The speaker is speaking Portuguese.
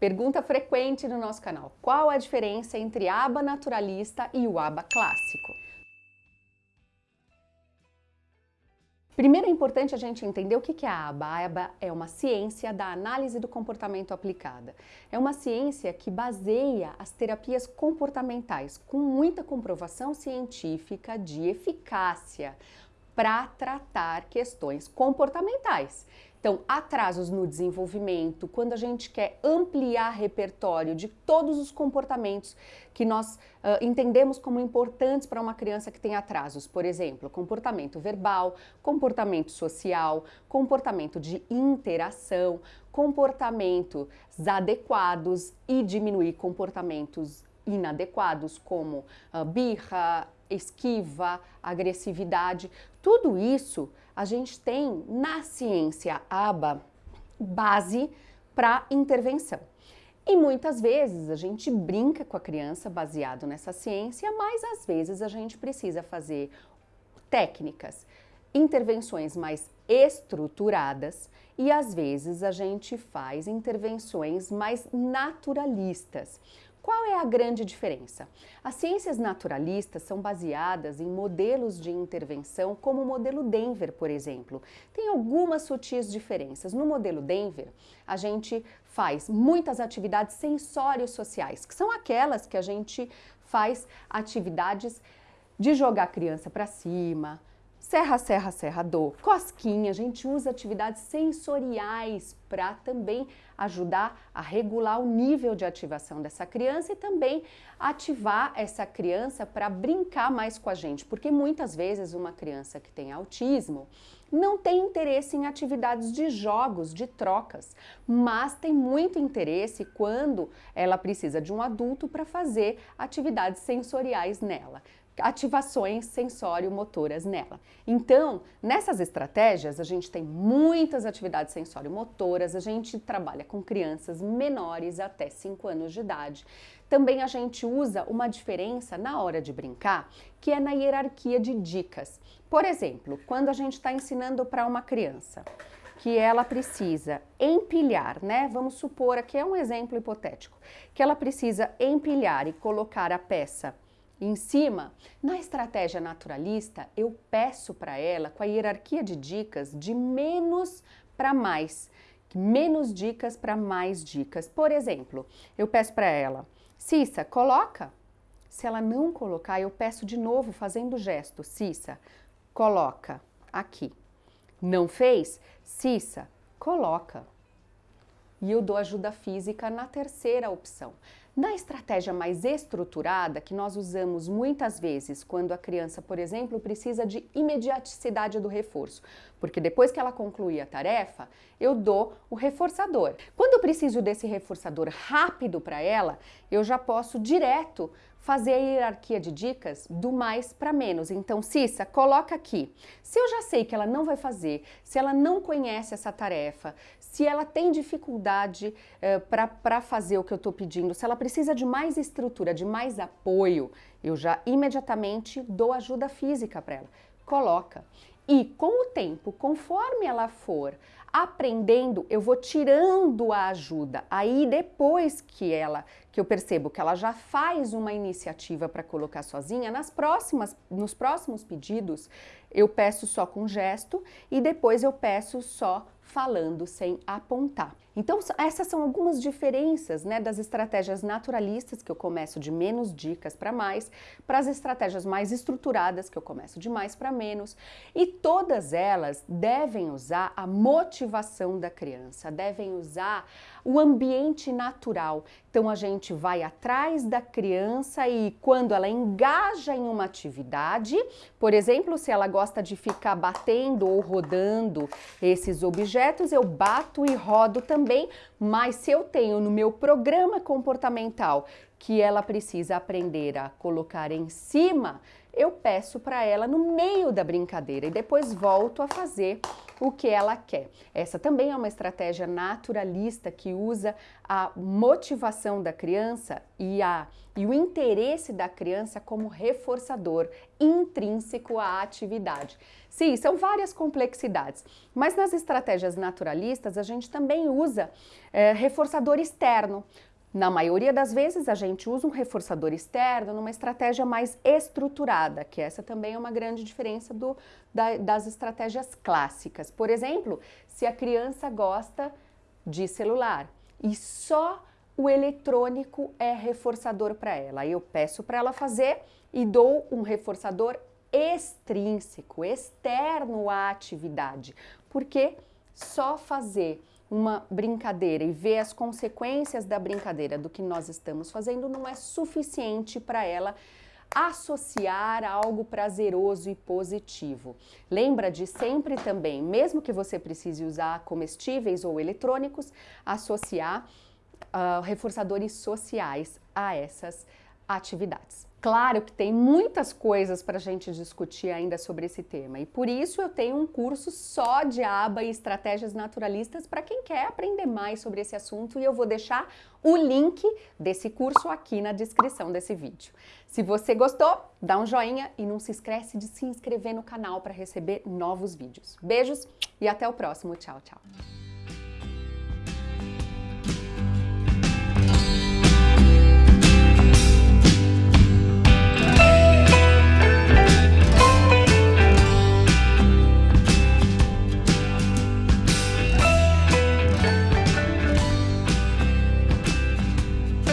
Pergunta frequente no nosso canal. Qual a diferença entre aba naturalista e o aba clássico? Primeiro é importante a gente entender o que é a aba. A aba é uma ciência da análise do comportamento aplicada. É uma ciência que baseia as terapias comportamentais com muita comprovação científica de eficácia para tratar questões comportamentais. Então, atrasos no desenvolvimento, quando a gente quer ampliar repertório de todos os comportamentos que nós uh, entendemos como importantes para uma criança que tem atrasos, por exemplo, comportamento verbal, comportamento social, comportamento de interação, comportamentos adequados e diminuir comportamentos inadequados como uh, birra, esquiva, agressividade, tudo isso a gente tem na ciência ABA base para intervenção. E muitas vezes a gente brinca com a criança baseado nessa ciência, mas às vezes a gente precisa fazer técnicas, intervenções mais estruturadas e às vezes a gente faz intervenções mais naturalistas. Qual é a grande diferença? As ciências naturalistas são baseadas em modelos de intervenção, como o modelo Denver, por exemplo. Tem algumas sutis diferenças. No modelo Denver, a gente faz muitas atividades sensórios sociais, que são aquelas que a gente faz atividades de jogar a criança para cima, Serra, serra, serra, do cosquinha, a gente usa atividades sensoriais para também ajudar a regular o nível de ativação dessa criança e também ativar essa criança para brincar mais com a gente, porque muitas vezes uma criança que tem autismo não tem interesse em atividades de jogos, de trocas, mas tem muito interesse quando ela precisa de um adulto para fazer atividades sensoriais nela ativações sensório-motoras nela. Então, nessas estratégias, a gente tem muitas atividades sensório-motoras, a gente trabalha com crianças menores até 5 anos de idade. Também a gente usa uma diferença na hora de brincar, que é na hierarquia de dicas. Por exemplo, quando a gente está ensinando para uma criança que ela precisa empilhar, né? Vamos supor, aqui é um exemplo hipotético, que ela precisa empilhar e colocar a peça em cima, na estratégia naturalista, eu peço para ela, com a hierarquia de dicas, de menos para mais. Menos dicas para mais dicas. Por exemplo, eu peço para ela, Cissa, coloca. Se ela não colocar, eu peço de novo, fazendo o gesto. Cissa, coloca aqui. Não fez? Cissa, coloca. E eu dou ajuda física na terceira opção. Na estratégia mais estruturada, que nós usamos muitas vezes quando a criança, por exemplo, precisa de imediaticidade do reforço, porque depois que ela conclui a tarefa, eu dou o reforçador. Quando eu preciso desse reforçador rápido para ela, eu já posso direto fazer a hierarquia de dicas do mais para menos. Então, Cissa, coloca aqui. Se eu já sei que ela não vai fazer, se ela não conhece essa tarefa, se ela tem dificuldade eh, para fazer o que eu estou pedindo, se ela precisa de mais estrutura, de mais apoio, eu já imediatamente dou ajuda física para ela. Coloca. E com o tempo, conforme ela for aprendendo, eu vou tirando a ajuda. Aí depois que ela, que eu percebo que ela já faz uma iniciativa para colocar sozinha, nas próximas, nos próximos pedidos, eu peço só com gesto e depois eu peço só falando sem apontar. Então, essas são algumas diferenças né, das estratégias naturalistas, que eu começo de menos dicas para mais, para as estratégias mais estruturadas, que eu começo de mais para menos, e todas elas devem usar a motivação da criança, devem usar o ambiente natural. Então, a gente vai atrás da criança e quando ela engaja em uma atividade, por exemplo, se ela gosta de ficar batendo ou rodando esses objetos, eu bato e rodo também, mas se eu tenho no meu programa comportamental que ela precisa aprender a colocar em cima, eu peço para ela no meio da brincadeira e depois volto a fazer o que ela quer. Essa também é uma estratégia naturalista que usa a motivação da criança e, a, e o interesse da criança como reforçador intrínseco à atividade. Sim, são várias complexidades, mas nas estratégias naturalistas a gente também usa é, reforçador externo. Na maioria das vezes, a gente usa um reforçador externo numa estratégia mais estruturada, que essa também é uma grande diferença do, da, das estratégias clássicas. Por exemplo, se a criança gosta de celular e só o eletrônico é reforçador para ela, eu peço para ela fazer e dou um reforçador extrínseco, externo à atividade, porque só fazer uma brincadeira e ver as consequências da brincadeira do que nós estamos fazendo não é suficiente para ela associar algo prazeroso e positivo. Lembra de sempre também, mesmo que você precise usar comestíveis ou eletrônicos, associar uh, reforçadores sociais a essas atividades. Claro que tem muitas coisas para a gente discutir ainda sobre esse tema e por isso eu tenho um curso só de aba e estratégias naturalistas para quem quer aprender mais sobre esse assunto e eu vou deixar o link desse curso aqui na descrição desse vídeo. Se você gostou, dá um joinha e não se esquece de se inscrever no canal para receber novos vídeos. Beijos e até o próximo. Tchau, tchau.